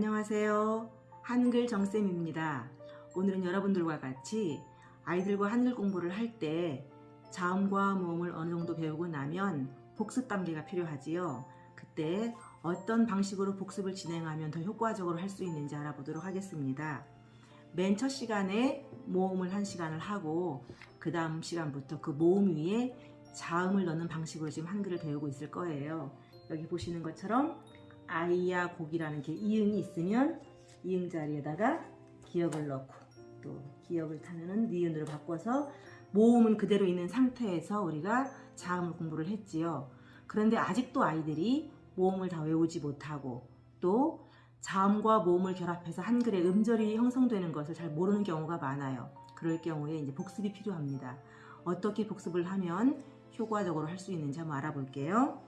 안녕하세요. 한글 정쌤입니다. 오늘은 여러분들과 같이 아이들과 한글 공부를 할 때 자음과 모음을 어느 정도 배우고 나면 복습 단계가 필요하지요. 그때 어떤 방식으로 복습을 진행하면 더 효과적으로 할 수 있는지 알아보도록 하겠습니다. 맨 첫 시간에 모음을 한 시간을 하고 그 다음 시간부터 그 모음 위에 자음을 넣는 방식으로 지금 한글을 배우고 있을 거예요. 여기 보시는 것처럼 아이야 곡이라는 게 이응이 있으면 이응 자리에다가 기역을 넣고 또 기역을 타면은 니은으로 바꿔서 모음은 그대로 있는 상태에서 우리가 자음을 공부를 했지요. 그런데 아직도 아이들이 모음을 다 외우지 못하고 또 자음과 모음을 결합해서 한글의 음절이 형성되는 것을 잘 모르는 경우가 많아요. 그럴 경우에 이제 복습이 필요합니다. 어떻게 복습을 하면 효과적으로 할 수 있는지 한번 알아볼게요.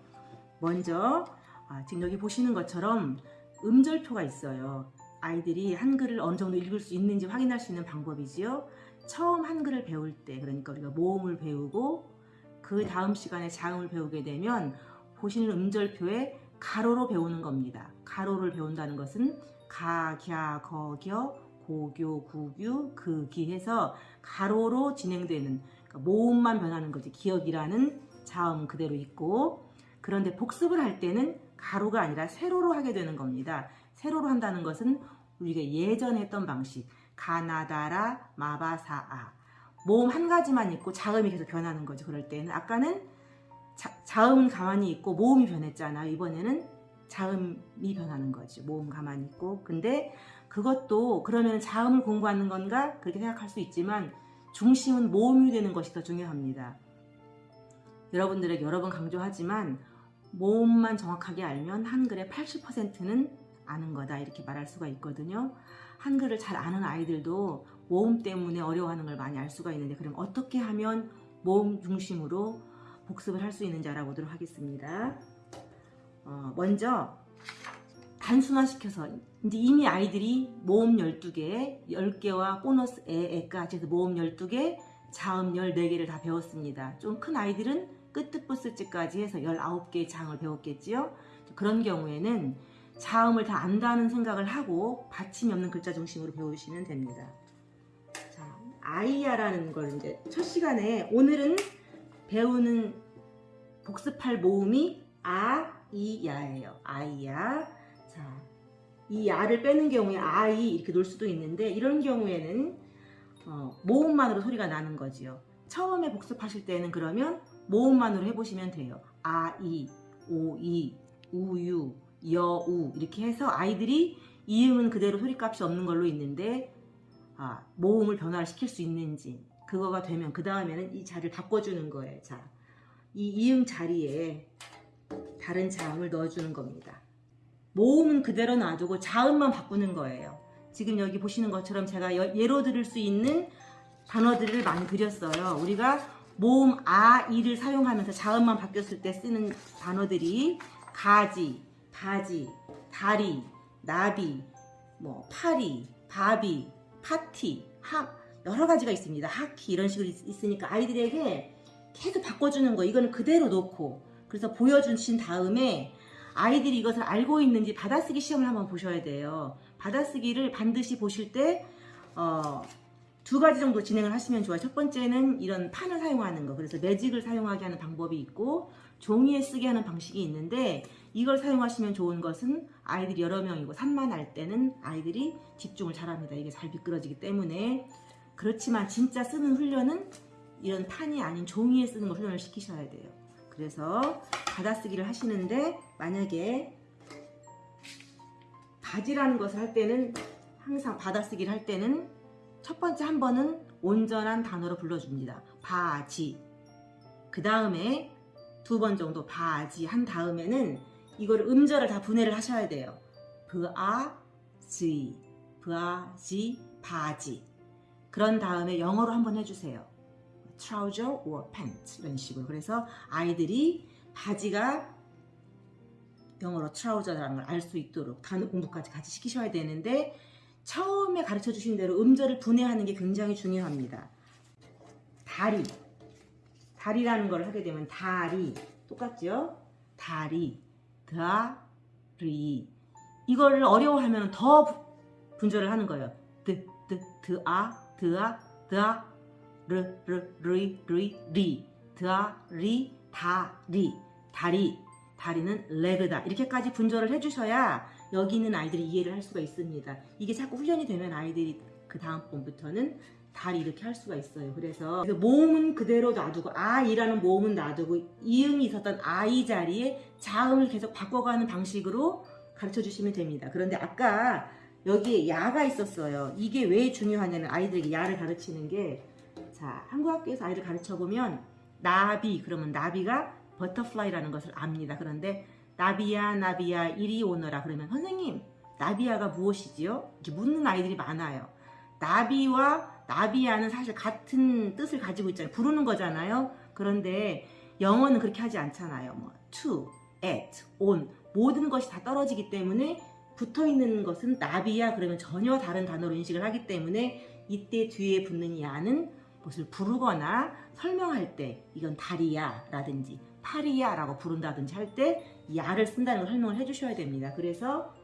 먼저 아, 지금 여기 보시는 것처럼 음절표가 있어요. 아이들이 한글을 어느 정도 읽을 수 있는지 확인할 수 있는 방법이지요. 처음 한글을 배울 때 그러니까 우리가 모음을 배우고 그 다음 시간에 자음을 배우게 되면 보시는 음절표에 가로로 배우는 겁니다. 가로를 배운다는 것은 가, 갸, 거, 겨, 고 교, 구 규, 그 기 해서 가로로 진행되는 그러니까 모음만 변하는 거지 기억이라는 자음 그대로 있고 그런데 복습을 할 때는 가로가 아니라 세로로 하게 되는 겁니다. 세로로 한다는 것은 우리가 예전에 했던 방식 가나다라 마바사아 모음 한 가지만 있고 자음이 계속 변하는 거죠. 그럴 때는 아까는 자, 음은 가만히 있고 모음이 변했잖아. 이번에는 자음이 변하는 거죠. 모음 가만히 있고 근데 그것도 그러면 자음을 공부하는 건가 그렇게 생각할 수 있지만 중심은 모음이 되는 것이 더 중요합니다. 여러분들에게 여러 번 강조하지만 모음만 정확하게 알면 한글의 80%는 아는 거다 이렇게 말할 수가 있거든요. 한글을 잘 아는 아이들도 모음 때문에 어려워하는 걸 많이 알 수가 있는데 그럼 어떻게 하면 모음 중심으로 복습을 할 수 있는지 알아보도록 하겠습니다. 어, 먼저 단순화시켜서 이제 이미 아이들이 모음 12개, 10개와 보너스 에, 에까지 해서 모음 12개, 자음 14개를 다 배웠습니다. 좀 큰 아이들은 끝뜻부스지까지 해서 19개의 자음을 배웠겠지요. 그런 경우에는 자음을 다 안다는 생각을 하고 받침이 없는 글자 중심으로 배우시면 됩니다. 자, 아이야라는 걸 이제 첫 시간에 오늘은 배우는 복습할 모음이 아, 이, 야예요. 아이야. 자, 이 야를 빼는 경우에 아이 이렇게 놓을 수도 있는데 이런 경우에는 어, 모음만으로 소리가 나는 거지요. 처음에 복습하실 때는 그러면 모음만으로 해보시면 돼요. 아, 이, 오, 이, 우유, 여우 이렇게 해서 아이들이 이음은 그대로 소리값이 없는 걸로 있는데 아, 모음을 변화를 시킬 수 있는지 그거가 되면 그 다음에는 이 자리를 바꿔주는 거예요. 자, 이 이음 자리에 다른 자음을 넣어주는 겁니다. 모음은 그대로 놔두고 자음만 바꾸는 거예요. 지금 여기 보시는 것처럼 제가 예로 들을 수 있는 단어들을 많이 드렸어요. 우리가 모음 아, 이를 사용하면서 자음만 바뀌었을 때 쓰는 단어들이 가지, 바지, 다리, 나비, 뭐 파리, 바비, 파티, 하 여러 가지가 있습니다. 하키 이런 식으로 있, 으니까 아이들에게 계속 바꿔주는 거 이거는 그대로 놓고 그래서 보여주신 다음에 아이들이 이것을 알고 있는지 받아쓰기 시험을 한번 보셔야 돼요. 받아쓰기를 반드시 보실 때 어, 두 가지 정도 진행을 하시면 좋아요. 첫 번째는 이런 판을 사용하는 거. 그래서 매직을 사용하게 하는 방법이 있고 종이에 쓰게 하는 방식이 있는데 이걸 사용하시면 좋은 것은 아이들이 여러 명이고 산만할 때는 아이들이 집중을 잘합니다. 이게 잘 미끄러지기 때문에 그렇지만 진짜 쓰는 훈련은 이런 판이 아닌 종이에 쓰는 걸 훈련을 시키셔야 돼요. 그래서 받아쓰기를 하시는데 만약에 바지라는 것을 할 때는 항상 받아쓰기를 할 때는 첫 번째 한 번은 온전한 단어로 불러줍니다. 바지 그 다음에 두 번 정도 바지 한 다음에는 이걸 음절을 다 분해를 하셔야 돼요. 브아지 브아지 바지 그런 다음에 영어로 한번 해주세요. trouser or pants 이런 식으로 그래서 아이들이 바지가 영어로 트라우저라는 걸 알 수 있도록 단어 공부까지 같이 시키셔야 되는데 처음에 가르쳐 주신 대로 음절을 분해하는 게 굉장히 중요합니다. 다리 다리라는 걸 하게 되면 다리 똑같죠? 다리 다리 이거를 어려워하면 더 부- 분절을 하는 거예요. 드, 드, 드, 아, 드, 아, 드, 아, 르, 르, 르이, 르이, 리, 드, 아, 리, 다, 리, 다리, 다리는 leg다. 이렇게까지 분절을 해주셔야 여기 있는 아이들이 이해를 할 수가 있습니다. 이게 자꾸 훈련이 되면 아이들이 그 다음 번부터는 다리 이렇게 할 수가 있어요. 그래서 모음은 그대로 놔두고 아이라는 모음은 놔두고 이음이 있었던 아이 자리에 자음을 계속 바꿔가는 방식으로 가르쳐 주시면 됩니다. 그런데 아까 여기에 야가 있었어요. 이게 왜 중요하냐면 아이들에게 야를 가르치는 게 자, 한국 학교에서 아이를 가르쳐 보면 나비 그러면 나비가 butterfly라는 것을 압니다. 그런데 나비야 나비야 이리 오너라 그러면 선생님 나비야가 무엇이지요? 이렇게 묻는 아이들이 많아요. 나비와 나비야는 사실 같은 뜻을 가지고 있잖아요. 부르는 거잖아요. 그런데 영어는 그렇게 하지 않잖아요. 뭐 to, at, on 모든 것이 다 떨어지기 때문에 붙어 있는 것은 나비야 그러면 전혀 다른 단어로 인식을 하기 때문에 이때 뒤에 붙는 야는 무엇을 부르거나 설명할 때 이건 다리야 라든지 팔이야 라고 부른다든지 할 때 야를 쓴다는 걸 설명을 해주셔야 됩니다. 그래서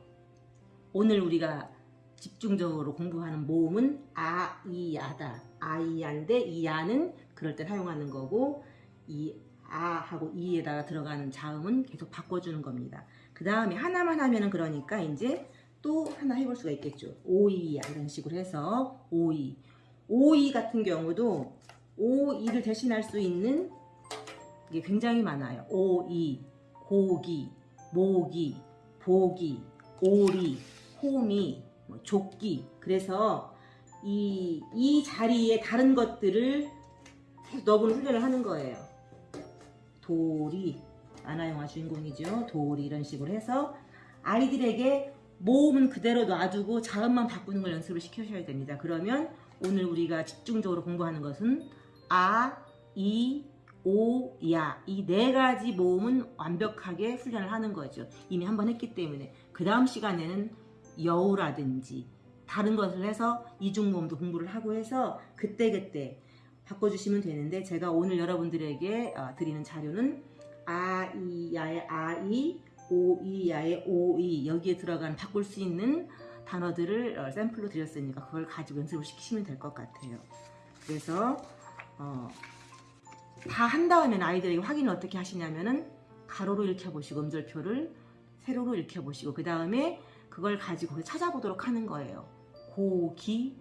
오늘 우리가 집중적으로 공부하는 모음은 아, 이, 야다. 아 이 야인데 이 야는 그럴 때 사용하는 거고 이 아 하고 이에다가 들어가는 자음은 계속 바꿔주는 겁니다. 그 다음에 하나만 하면은 그러니까 이제 또 하나 해볼 수가 있겠죠. 오이 야 이런 식으로 해서 오이. 오이 같은 경우도 오이를 대신할 수 있는 게 굉장히 많아요. 오이, 고기, 모기, 보기, 오리, 호미, 뭐 조끼. 그래서 이, 이 자리에 다른 것들을 넣어보는 훈련을 하는 거예요. 도리, 만화영화 주인공이죠. 도리 이런 식으로 해서 아이들에게 모음은 그대로 놔두고 자음만 바꾸는 걸 연습을 시켜주셔야 됩니다. 그러면 오늘 우리가 집중적으로 공부하는 것은 아, 이, 오, 야. 이 네 가지 모음은 완벽하게 훈련을 하는 거죠. 이미 한 번 했기 때문에. 그 다음 시간에는 여우라든지 다른 것을 해서 이중모음도 공부를 하고 해서 그때그때 바꿔주시면 되는데 제가 오늘 여러분들에게 어, 드리는 자료는 아, 이, 야의 아, 이, 오, 이, 야의 오, 이 여기에 들어간 바꿀 수 있는 단어들을 어, 샘플로 드렸으니까 그걸 가지고 연습을 시키시면 될 것 같아요. 그래서 어, 다 한 다음에 아이들에게 확인을 어떻게 하시냐면은 가로로 읽혀보시고 음절표를 세로로 읽혀보시고 그 다음에 그걸 가지고 찾아보도록 하는 거예요. 고기,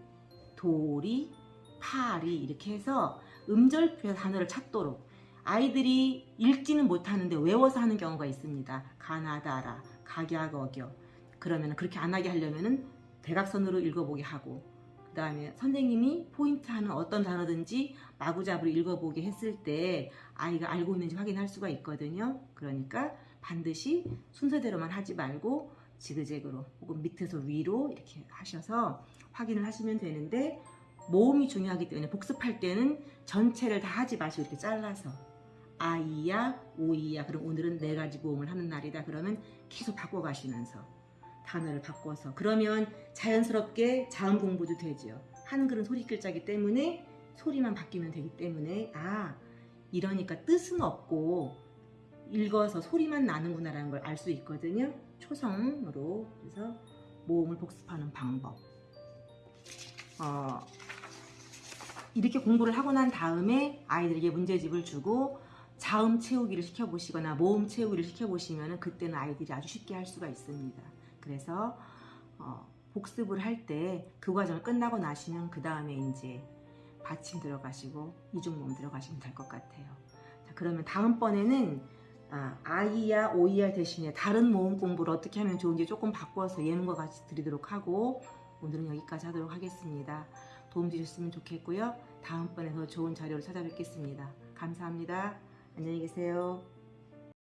도리, 파리 이렇게 해서 음절표의 단어를 찾도록 아이들이 읽지는 못하는데 외워서 하는 경우가 있습니다. 가나다라, 각약어겨 그러면 그렇게 안 하게 하려면은 대각선으로 읽어보게 하고 그 다음에 선생님이 포인트 하는 어떤 단어든지 마구잡이로 읽어보게 했을 때 아이가 알고 있는지 확인할 수가 있거든요. 그러니까 반드시 순서대로만 하지 말고 지그재그로 혹은 밑에서 위로 이렇게 하셔서 확인을 하시면 되는데 모음이 중요하기 때문에 복습할 때는 전체를 다 하지 마시고 이렇게 잘라서 아이야, 오이야. 그럼 오늘은 네 가지 모음을 하는 날이다. 그러면 계속 바꿔가시면서 단어를 바꿔서 그러면 자연스럽게 자음 공부도 되죠. 한글은 소리 글자기 때문에 소리만 바뀌면 되기 때문에 아 이러니까 뜻은 없고 읽어서 소리만 나는구나라는 걸 알 수 있거든요. 초성으로 그래서 모음을 복습하는 방법. 어, 이렇게 공부를 하고 난 다음에 아이들에게 문제집을 주고 자음 채우기를 시켜보시거나 모음 채우기를 시켜보시면 그때는 아이들이 아주 쉽게 할 수가 있습니다. 그래서 어, 복습을 할 때 그 과정을 끝나고 나시면 그 다음에 이제 받침 들어가시고 이중모음 들어가시면 될 것 같아요. 자, 그러면 다음번에는 아, 아이야 오이야 대신에 다른 모음 공부를 어떻게 하면 좋은지 조금 바꿔서 예문과 같이 드리도록 하고 오늘은 여기까지 하도록 하겠습니다. 도움 주셨으면 좋겠고요. 다음번에 더 좋은 자료를 찾아뵙겠습니다. 감사합니다. 안녕히 계세요.